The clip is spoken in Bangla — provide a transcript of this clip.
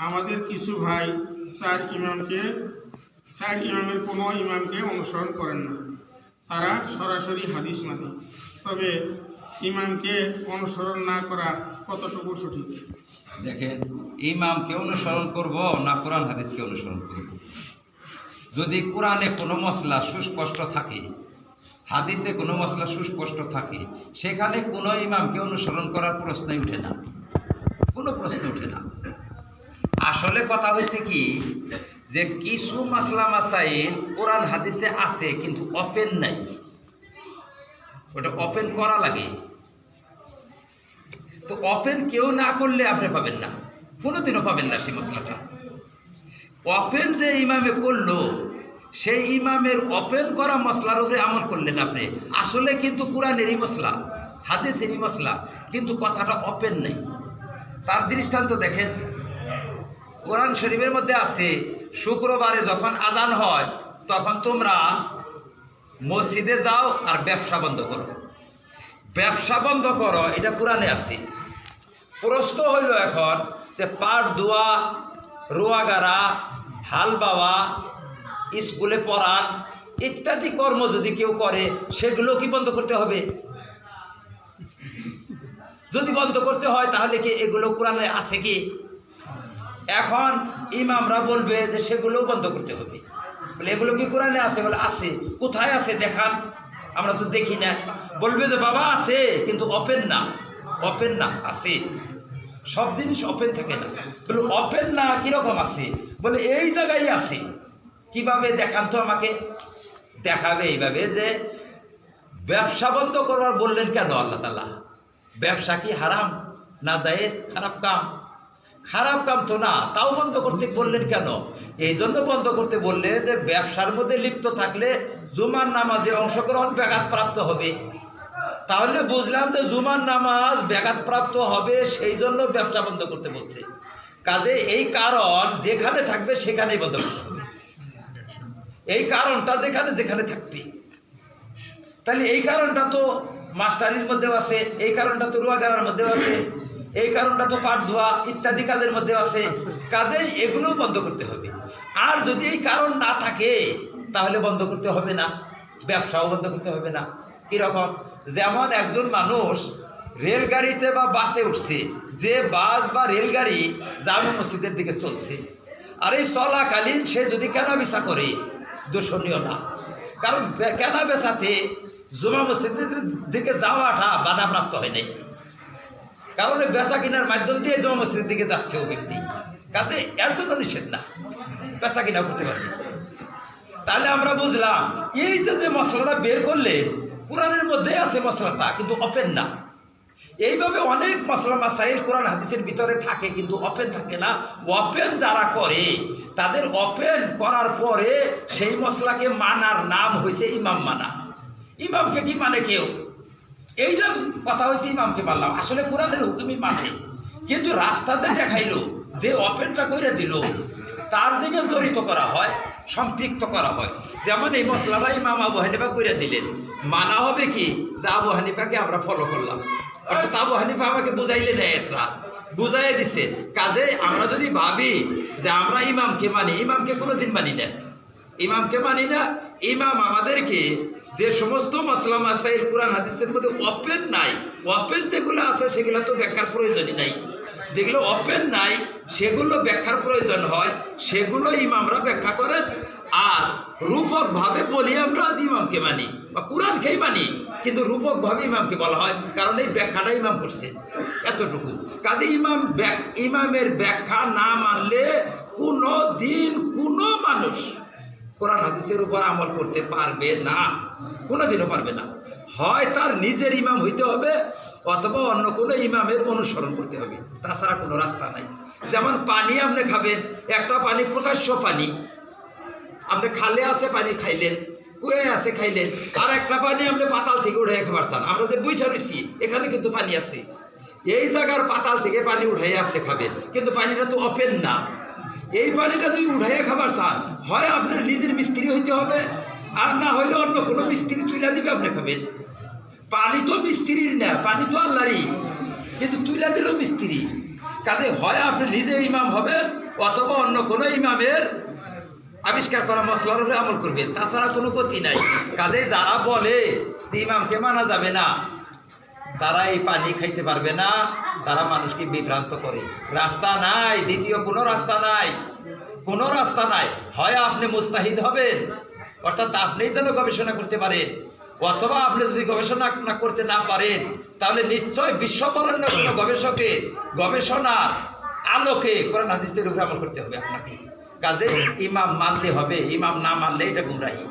আমাদের কিছু ভাই চার ইমামকে চার ইমামের কোনো ইমামকে অনুসরণ করেন না। তারা সরাসরি হাদিস মানে। তবে ইমামকে অনুসরণ না করা কতটুকু সঠিক? দেখেন, ইমামকে অনুসরণ করব না কোরআন হাদিসকে অনুসরণ করব? যদি কোরআনে কোনো মশলা সুস্পষ্ট থাকে, হাদিসে কোনো মশলা সুস্পষ্ট থাকে, সেখানে কোনো ইমামকে অনুসরণ করার প্রশ্নই উঠে না। কোনো প্রশ্ন উঠে না। আসলে কথা হয়েছে কি, যে কিছু মাসলা মাসাইল কোরআন হাদিসে আছে, কিন্তু ওপেন নাই। ওটা ওপেন করা লাগে। তো ওপেন কেউ না করলে আপনি পাবেন না। কোনোদিনও পাবেন না সেই মশলাটা ওপেন যে ইমামে করল, সেই ইমামের ওপেন করা মশলার উপরে আমল করলেন আপনি। আসলে কিন্তু কোরআনেরই মশলা হাদিসেরই মশলা কিন্তু কথাটা ওপেন নেই। তার দৃষ্টান্ত দেখেন কোরআন শরীফের মধ্যে আছে, শুক্রবারে যখন আজান হয়, তখন তোমরা মসজিদে যাও আর ব্যবসা বন্ধ করো। ব্যবসা বন্ধ করো, এটা কোরআনে আছে। প্রশ্ন হইল এখন যে পাট দোয়া রোয়াগারা হাল বাওয়া, স্কুলে পড়ান, ইত্যাদি কর্ম যদি কেউ করে, সেগুলো কি বন্ধ করতে হবে? যদি বন্ধ করতে হয়, তাহলে কি এগুলো কোরআনে আছে কি? এখন ইমামরা বলবে যে সেগুলোও বন্ধ করতে হবে। বলে, এগুলো কি কোরআনে আছে? বলে, আছে। কোথায় আছে? দেখান। আমরা তো দেখি না। বলবে যে, বাবা, আছে, কিন্তু ওপেন না। ওপেন না, আছে। সব জিনিস ওপেন থাকে না। বলে ওপেন না, কীরকম আছে? বলে, এই জায়গায় আছে। কীভাবে? দেখান তো আমাকে। দেখাবে এইভাবে যে, ব্যবসা বন্ধ করবার বললেন কেন আল্লাহ তালা ব্যবসা কি হারাম না যায় খারাপ কাম? খারাপ কাম তো না, তাও বন্ধ করতে বললেন কেন? এই জন্য বন্ধ করতে বললে যে ব্যবসার মধ্যে লিপ্ত থাকলে জুমার নামাজে অংশগ্রহণ ব্যাঘাত প্রাপ্ত হবে। তাহলে বুঝলাম যে জুমার নামাজ ব্যাঘাত প্রাপ্ত হবে, সেই জন্য ব্যবসা বন্ধ করতে বলছে। কাজে এই কারণ যেখানে থাকবে সেখানেই বন্ধ করতে হবে। এই কারণটা যেখানে যেখানে থাকবে। তাহলে এই কারণটা তো মাস্টারির মধ্যেও আছে, এই কারণটা তো রুয়াগারার মধ্যেও আছে, এই কারণটা তো পাট ধোয়া ইত্যাদি কাজের মধ্যে আছে, কাজেই এগুলোও বন্ধ করতে হবে। আর যদি এই কারণ না থাকে, তাহলে বন্ধ করতে হবে না, ব্যবসাও বন্ধ করতে হবে না। কীরকম? যেমন একজন মানুষ রেলগাড়িতে বা বাসে উঠছে, যে বাস বা রেলগাড়ি জামে মসজিদের দিকে চলছে, আর এই চলাকালীন সে যদি কেনা বেচা করে, দূষণীয় না। কারণ কেনা বেচাতে জুমা মসজিদের দিকে যাওয়াটা বাধাপ্রাপ্ত হয় নাই। কারণ বেচা কেনার মাধ্যম দিয়ে জমা মসজিদের দিকে যাচ্ছে ও ব্যক্তি। কাজে এর জন্য নিষেধ না। বেচা কিনা করতে পারবে। তাহলে আমরা বুঝলাম, এই যে যে মশলাটা বের করলে, কোরআনের মধ্যে আছে মশলাটা, কিন্তু ওপেন না। এইভাবে অনেক মশলা মাসাইল কোরআন হাদিসের ভিতরে থাকে, কিন্তু ওপেন থাকে না। ওপেন যারা করে, তাদের ওপেন করার পরে সেই মশলাকে মানার নাম হয়েছে ইমাম মানা। ইমামকে কি মানে কেউ? এইটা কথা হয়েছে ইমামকে মানলাম। আসলে কোরআনের হুকুমই মানে। কিন্তু রাস্তাতে দেখাইলো, যে ওপেনটা করে দিল, তার দিকে জড়িত করা হয়, সম্পৃক্ত করা হয়। যেমন এই মশলাটা ইমাম আবু হানিফা করে দিলেন। মানা হবে কি? যে আবু হানিফাকে আমরা ফলো করলাম। অর্থাৎ আবু হানিফা আমাকে বুঝাইলেন এতরা বুঝাই দিছে, কাজে আমরা যদি ভাবি যে আমরা ইমামকে মানি, ইমামকে কোনোদিন মানি না। ইমামকে মানি না, ইমাম আমাদেরকে যে সমস্ত মশলা মাসাইল, কোরআন, হাদিসের মধ্যে ওপেন নাই ওপেন যেগুলো আছে সেগুলো তো ব্যাখ্যার প্রয়োজনই নাই। যেগুলো ওপেন নাই, সেগুলো ব্যাখ্যার প্রয়োজন হয় সেগুলো ইমামরা ব্যাখ্যা করেন। আর রূপকভাবে বলি আমরা আজ ইমামকে মানি, বা কোরআনকেই মানি, কিন্তু রূপকভাবে ইমামকে বলা হয়, কারণ এই ব্যাখ্যাটা ইমাম করছে, এতটুকু। কাজে ইমাম ইমামের ব্যাখ্যা না মানলে কোনো দিন কোনো মানুষ কোরআন, হাদিসের উপর আমল করতে পারবে না। কোনোদিনও পারবে না। হয় তার নিজের ইমাম হইতে হবে, অথবা অন্য কোনো ইমামের অনুসরণ করতে হবে। তাছাড়া কোনো রাস্তা নাই। যেমন পানি আপনি খাবেন, একটা পানি প্রকাশ্য পানি। আপনি খালে আছে পানি খাইলেন কুয়ে আছে খাইলেন, আর একটা পানি আপনি পাতাল থেকে উঠে খাবার চান আমরা যে বুঝা রয়েছি, এখানে কিন্তু পানি আছে। এই জায়গার পাতাল থেকে পানি উঠাই আপনি খাবেন, কিন্তু পানিটা তো ওপেন না। এই পানিটা যদি উঠাইয়া খাবার চান, হয় আপনার নিজের মিস্ত্রি হইতে হবে আর না হইলে অন্য কোনো মিস্ত্রি তুলে দিবে, আপনি খাবেন পানি তো মিস্ত্রির না, পানি তো আল্লাহরই। কিন্তু তুলে দিল মিস্ত্রি। কাজে হয় আপনি নিজে ইমাম হবেন, অথবা অন্য কোনো ইমামের আবিষ্কার করা মশলার উপরে আমল করবেন। তাছাড়া কোনো গতি নাই। কাজে যারা বলে যে ইমামকে মানা যাবে না, তারা এই পানি খাইতে পারবে না, তারা মানুষকে বিভ্রান্ত করে। রাস্তা নাই, দ্বিতীয় কোনো রাস্তা নাই। কোনো রাস্তা নাই। হয় আপনি মুস্তাহিদ হবেন অর্থাৎ আপনি যেন গবেষণা করতে পারেন, অথবা আপনি যদি গবেষণা না করতে না পারেন, তাহলে নিশ্চয় বিশ্ববরণ্য কোনো গবেষকের গবেষণার আলোকে কোরআন হাদিসের উপরে আমল করতে হবে আপনাকে। কাজে ইমাম মানতে হবে, ইমাম না মানলে এটা গুমরাহি।